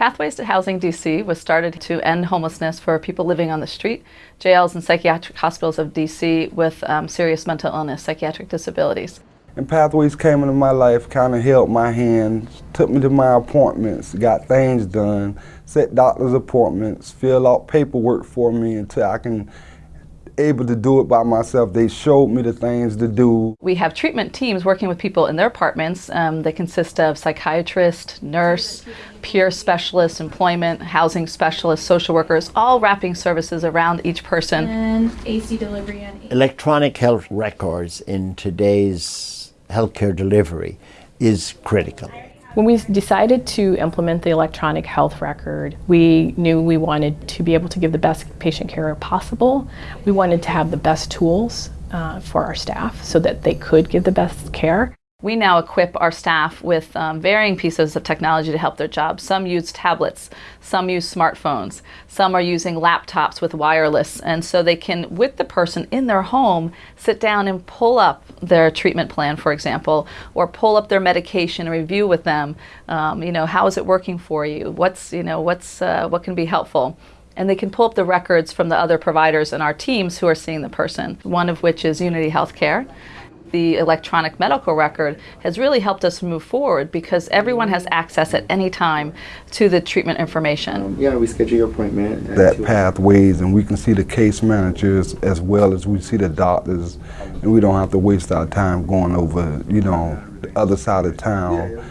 Pathways to Housing DC was started to end homelessness for people living on the street, jails, and psychiatric hospitals of DC with um, serious mental illness, psychiatric disabilities. And Pathways came into my life, kind of held my hand, took me to my appointments, got things done, set doctor's appointments, fill out paperwork for me until I can able to do it by myself. They showed me the things to do. We have treatment teams working with people in their apartments. Um, they consist of psychiatrist, nurse, peer specialist, employment, housing specialist, social workers, all wrapping services around each person. And AC delivery and Electronic health records in today's healthcare delivery is critical. When we decided to implement the electronic health record, we knew we wanted to be able to give the best patient care possible. We wanted to have the best tools uh, for our staff so that they could give the best care. We now equip our staff with um, varying pieces of technology to help their job. Some use tablets, some use smartphones, some are using laptops with wireless, and so they can, with the person in their home, sit down and pull up their treatment plan, for example, or pull up their medication and review with them. Um, you know, how is it working for you? What's you know, what's uh, what can be helpful? and they can pull up the records from the other providers in our teams who are seeing the person, one of which is Unity Healthcare the electronic medical record has really helped us move forward because everyone has access at any time to the treatment information. Um, yeah, we schedule your appointment. That pathways, and we can see the case managers as well as we see the doctors, and we don't have to waste our time going over, you know, the other side of town.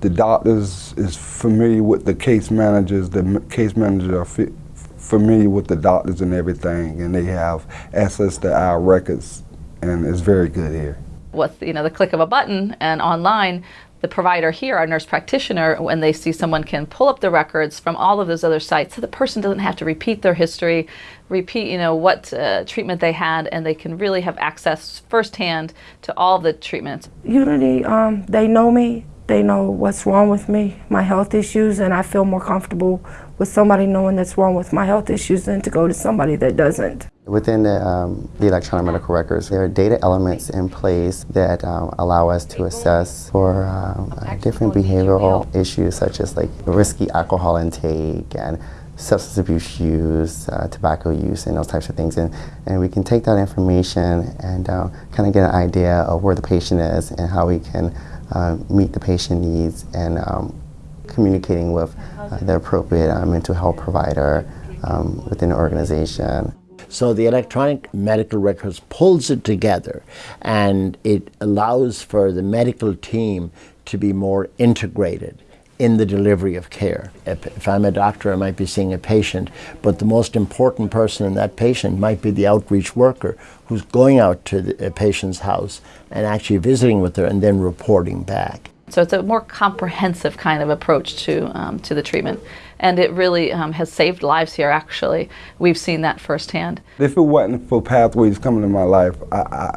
The doctors is familiar with the case managers. The case managers are familiar with the doctors and everything, and they have access to our records, and it's very good here with you know the click of a button and online the provider here, our nurse practitioner, when they see someone can pull up the records from all of those other sites, so the person doesn't have to repeat their history, repeat, you know, what uh, treatment they had, and they can really have access firsthand to all the treatments. Unity, um, they know me, they know what's wrong with me, my health issues, and I feel more comfortable with somebody knowing that's wrong with my health issues than to go to somebody that doesn't. Within the, um, the, electronic medical records, there are data elements in place that um, allow us to assess for um, different behavioral issues such as like risky alcohol intake and substance abuse use, uh, tobacco use, and those types of things. And, and we can take that information and uh, kind of get an idea of where the patient is and how we can uh, meet the patient needs and um, communicating with uh, the appropriate uh, mental health provider um, within the organization. So the electronic medical records pulls it together and it allows for the medical team to be more integrated in the delivery of care. If, if, I'm a doctor, I might be seeing a patient, but the most important person in that patient might be the outreach worker who's going out to the patient's house and actually visiting with her and then reporting back. So it's a more comprehensive kind of approach to, um, to the treatment. And it really um, has saved lives here, actually. We've seen that firsthand. If it wasn't for Pathways coming in my life, I,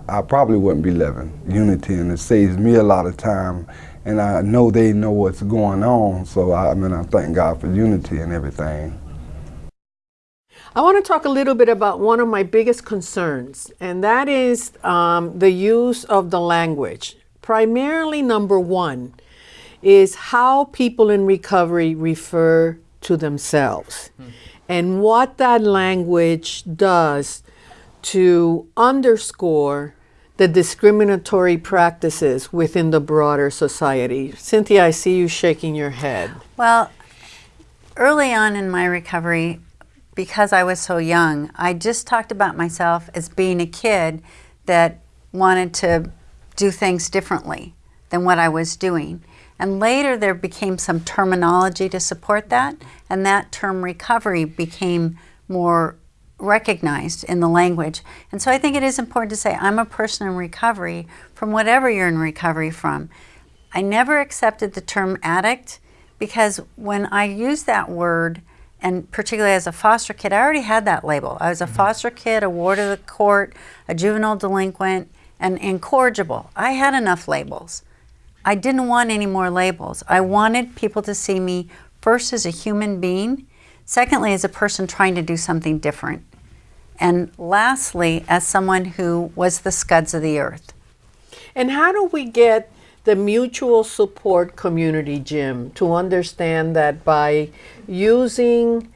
I, I probably wouldn't be living Unity, and it saves me a lot of time. And I know they know what's going on, so I, I mean, I thank God for Unity and everything. I want to talk a little bit about one of my biggest concerns, and that is um, the use of the language primarily number one is how people in recovery refer to themselves mm. and what that language does to underscore the discriminatory practices within the broader society. Cynthia, I see you shaking your head. Well, early on in my recovery, because I was so young, I just talked about myself as being a kid that wanted to do things differently than what I was doing. And later there became some terminology to support that, and that term recovery became more recognized in the language. And so I think it is important to say, I'm a person in recovery from whatever you're in recovery from. I never accepted the term addict because when I used that word, and particularly as a foster kid, I already had that label. I was a mm-hmm. foster kid, a ward of the court, a juvenile delinquent, and incorrigible. I had enough labels. I didn't want any more labels. I wanted people to see me first as a human being, secondly, as a person trying to do something different, and lastly, as someone who was the scuds of the earth. And how do we get the mutual support community, Jim, to understand that by using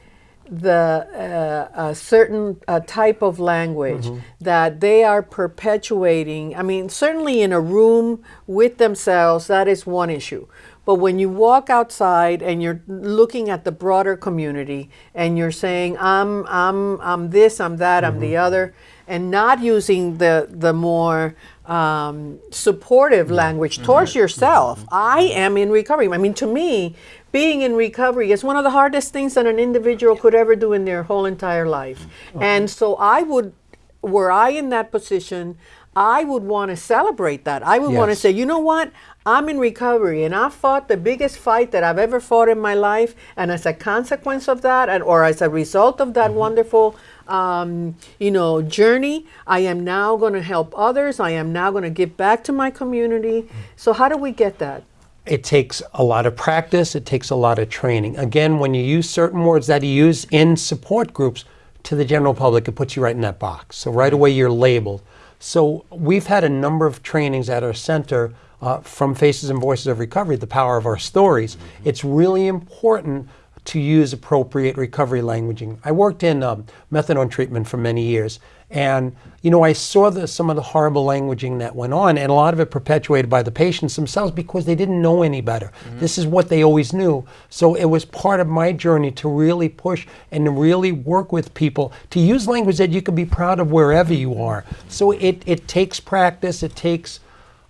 the uh, a certain uh, type of language mm-hmm. that they are perpetuating. I mean, certainly in a room with themselves, that is one issue. But when you walk outside and you're looking at the broader community and you're saying, I'm, I'm, I'm this, I'm that, mm-hmm. I'm the mm-hmm. other, and not using the, the more um, supportive language towards mm-hmm. yourself, mm-hmm. I am in recovery. I mean, to me, being in recovery is one of the hardest things that an individual could ever do in their whole entire life. Okay. And so I would, were I in that position, I would want to celebrate that. I would yes. want to say, you know what? I'm in recovery and I fought the biggest fight that I've ever fought in my life. And as a consequence of that, and, or as a result of that mm-hmm. wonderful um, you know, journey. I am now going to help others. I am now going to give back to my community. So how do we get that? It takes a lot of practice. It takes a lot of training. Again, when you use certain words that you use in support groups to the general public, it puts you right in that box. So right away you're labeled. So we've had a number of trainings at our center uh, from Faces and Voices of Recovery, the power of our stories. It's really important to use appropriate recovery languaging. I worked in um, methadone treatment for many years, and you know I saw the, some of the horrible languaging that went on, and a lot of it perpetuated by the patients themselves because they didn't know any better. Mm-hmm. This is what they always knew. So it was part of my journey to really push and to really work with people to use language that you can be proud of wherever you are. So it, it takes practice, it takes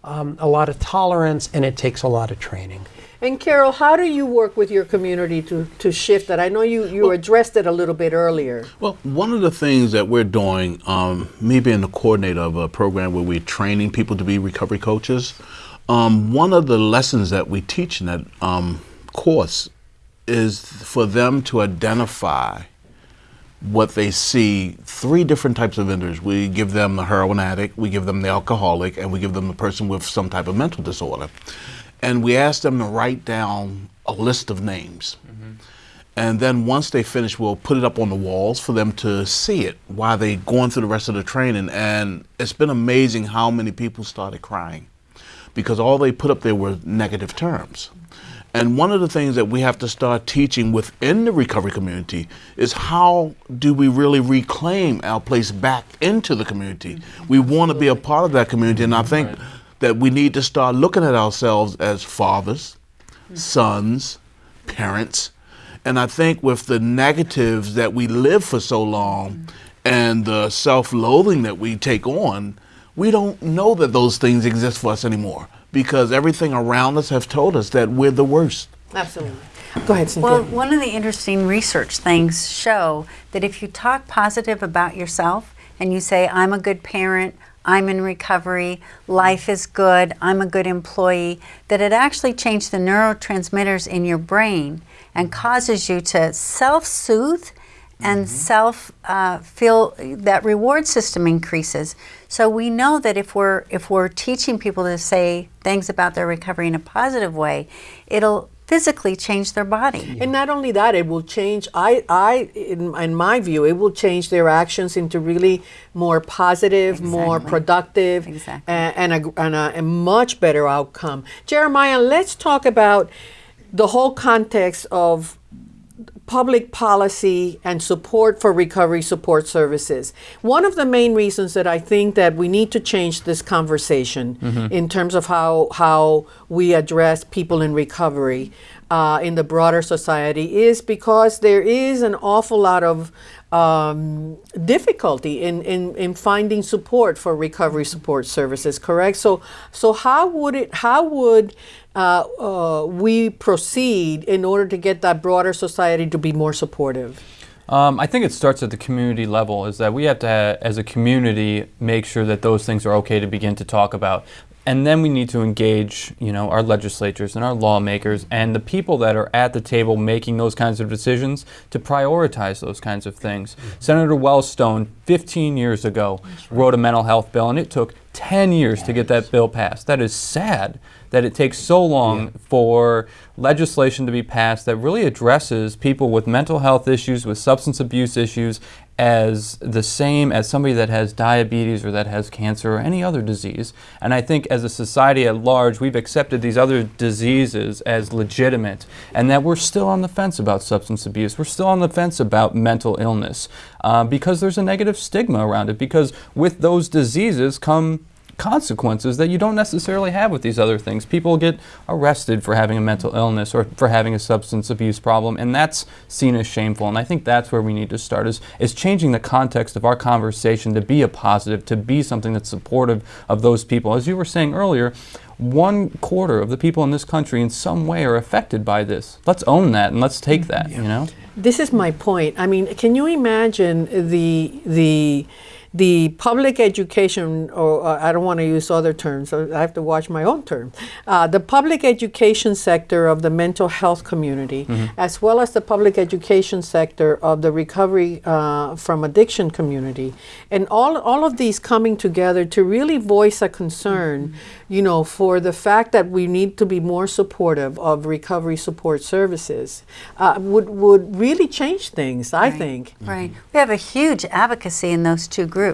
um, a lot of tolerance, and it takes a lot of training. And Carol, how do you work with your community to, to shift that? I know you, you well, addressed it a little bit earlier. Well, one of the things that we're doing, um, me being the coordinator of a program where we're training people to be recovery coaches, um, one of the lessons that we teach in that um, course is for them to identify what they see three different types of vendors. We give them the heroin addict, we give them the alcoholic, and we give them the person with some type of mental disorder and we asked them to write down a list of names. Mm-hmm. And then once they finish, we'll put it up on the walls for them to see it while they're going through the rest of the training. And it's been amazing how many people started crying because all they put up there were negative terms. And one of the things that we have to start teaching within the recovery community is how do we really reclaim our place back into the community? We want to be a part of that community, and I think that we need to start looking at ourselves as fathers, mm-hmm. sons, parents. And I think with the negatives that we live for so long mm-hmm. and the self loathing that we take on, we don't know that those things exist for us anymore because everything around us has told us that we're the worst. Absolutely. Go ahead, Cynthia. Well, one of the interesting research things show that if you talk positive about yourself and you say, I'm a good parent, I'm in recovery, life is good, I'm a good employee, that it actually changes the neurotransmitters in your brain and causes you to self soothe and mm-hmm. self uh, feel that reward system increases. So we know that if we're if we're teaching people to say things about their recovery in a positive way, it'll physically change their body. And not only that, it will change, I, I in, in my view, it will change their actions into really more positive, exactly. more productive, exactly. and, and, a, and a, a much better outcome. Jeremiah, let's talk about the whole context of public policy and support for recovery support services. One of the main reasons that I think that we need to change this conversation mm-hmm. in terms of how how we address people in recovery uh, in the broader society is because there is an awful lot of um, difficulty in, in, in finding support for recovery support services. Correct. So so how would it how would uh, uh, we proceed in order to get that broader society to be more supportive? Um, I think it starts at the community level. Is that we have to, as a community, make sure that those things are okay to begin to talk about and then we need to engage you know our legislatures and our lawmakers and the people that are at the table making those kinds of decisions to prioritize those kinds of things mm-hmm. senator wellstone 15 years ago right. wrote a mental health bill and it took 10 years to get that bill passed that is sad that it takes so long yeah. for legislation to be passed that really addresses people with mental health issues with substance abuse issues as the same as somebody that has diabetes or that has cancer or any other disease. And I think as a society at large, we've accepted these other diseases as legitimate and that we're still on the fence about substance abuse. We're still on the fence about mental illness uh, because there's a negative stigma around it. Because with those diseases come consequences that you don't necessarily have with these other things. People get arrested for having a mental illness or for having a substance abuse problem, and that's seen as shameful. And I think that's where we need to start is, is changing the context of our conversation to be a positive, to be something that's supportive of those people. As you were saying earlier, one quarter of the people in this country in some way are affected by this. Let's own that and let's take that, you know? This is my point. I mean, can you imagine the the the public education, or uh, I don't want to use other terms, so I have to watch my own term. Uh, the public education sector of the mental health community, Mhm. as well as the public education sector of the recovery uh, from addiction community, and all all of these coming together to really voice a concern, you know, for the fact that we need to be more supportive of recovery support services, uh, would would really change things. I think. Right. We have a huge advocacy in those two groups.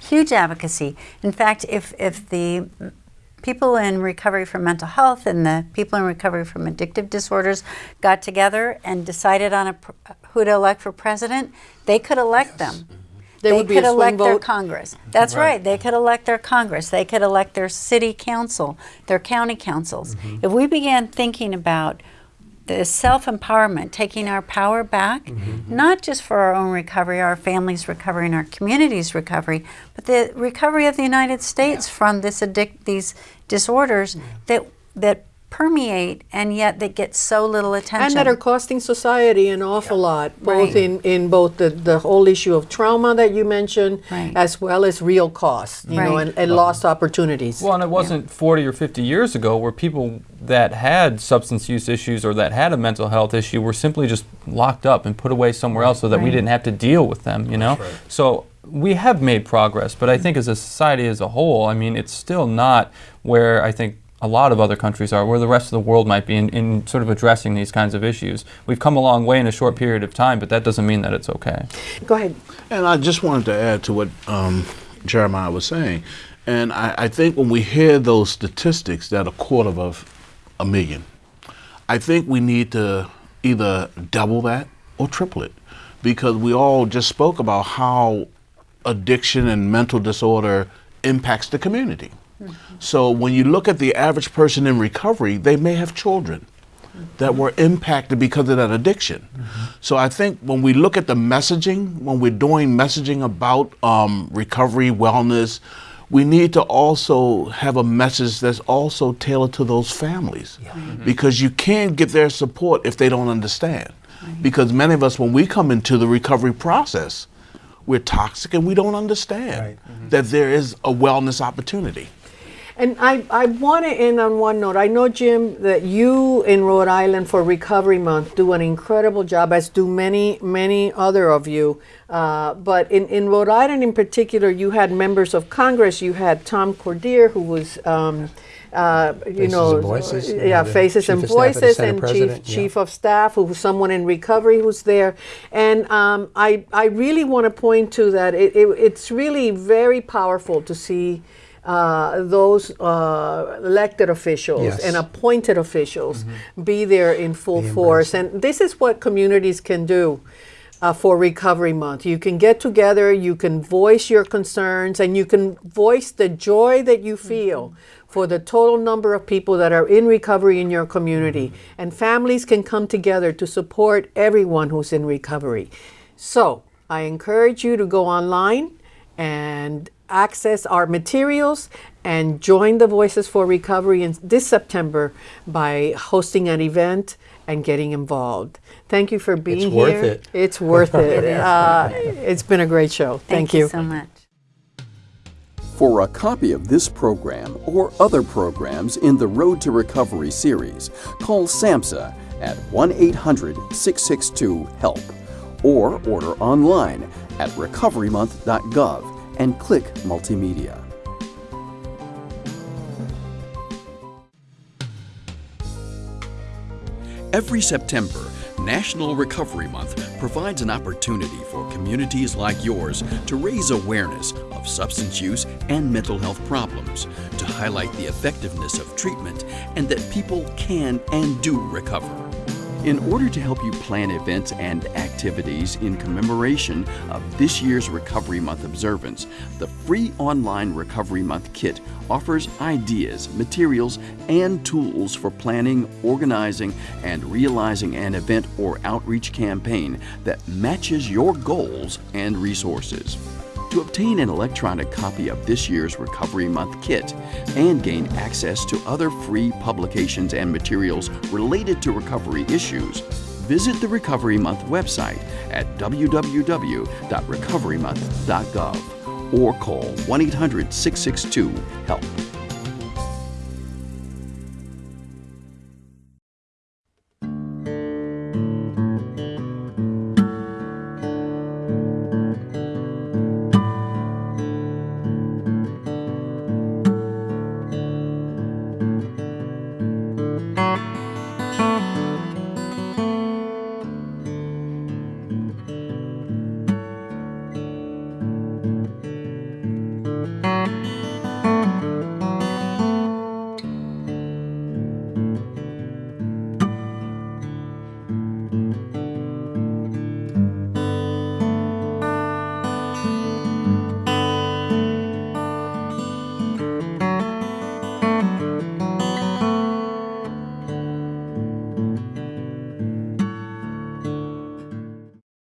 Huge advocacy. In fact, if, if the people in recovery from mental health and the people in recovery from addictive disorders got together and decided on a, pr- who to elect for president, they could elect them. Mm-hmm. There they would be a could swing elect their. Congress. That's Right. right. They could elect their Congress. They could elect their city council, their county councils. Mm-hmm. If we began thinking about the self empowerment, taking our power back, mm-hmm. not just for our own recovery, our family's recovery, and our community's recovery, but the recovery of the United States from this addic- these disorders that that permeate and yet they get so little attention. And that are costing society an awful lot, both Right. in, in both the, the whole issue of trauma that you mentioned, as well as real costs, you know, Right. and, and lost opportunities. Well, and it wasn't 40 or 50 years ago where people that had substance use issues or that had a mental health issue were simply just locked up and put away somewhere else so that we didn't have to deal with them, you know? So we have made progress, but I think as a society as a whole, I mean, it's still not where I think a lot of other countries are, where the rest of the world might be in, in sort of addressing these kinds of issues. We've come a long way in a short period of time, but that doesn't mean that it's okay. Go ahead. And I just wanted to add to what um, Jeremiah was saying. And I, I think when we hear those statistics that a quarter of a million, I think we need to either double that or triple it because we all just spoke about how addiction and mental disorder impacts the community. So when you look at the average person in recovery, they may have children that were impacted because of that addiction. So I think when we look at the messaging, when we're doing messaging about um, recovery, wellness, we need to also have a message that's also tailored to those families because you can't get their support if they don't understand. Because many of us, when we come into the recovery process, we're toxic and we don't understand that there is a wellness opportunity. And I, I want to end on one note. I know, Jim, that you in Rhode Island for Recovery Month do an incredible job, as do many, many other of you. Uh, but in, in Rhode Island in particular, you had members of Congress. You had Tom Coderre, who was, um, uh, you Faces know, and Voices, yeah, Faces and of Staff of the Voices, and Chief, yeah. Chief of Staff, who was someone in recovery who's there. And um, I, I really want to point to that. It, it, it's really very powerful to see uh, those uh, elected officials Yes. and appointed officials be there in full force. And this is what communities can do. Uh, for Recovery Month, you can get together, you can voice your concerns, and you can voice the joy that you feel for the total number of people that are in recovery in your community. And families can come together to support everyone who's in recovery. So I encourage you to go online and access our materials and join the Voices for Recovery in this September by hosting an event and getting involved. Thank you for being here. It's worth it. It's worth it. It is. Uh, it's been a great show. Thank, you so much. For a copy of this program or other programs in the Road to Recovery series, call SAMHSA at 1 800 662 HELP or order online at recoverymonth.gov and click Multimedia. Every September, National Recovery Month provides an opportunity for communities like yours to raise awareness of substance use and mental health problems, to highlight the effectiveness of treatment, and that people can and do recover. In order to help you plan events and activities in commemoration of this year's Recovery Month observance, the free online Recovery Month kit offers ideas, materials, and tools for planning, organizing, and realizing an event or outreach campaign that matches your goals and resources. To obtain an electronic copy of this year's Recovery Month kit and gain access to other free publications and materials related to recovery issues, visit the Recovery Month website at www.recoverymonth.gov or call 1 800 662 HELP.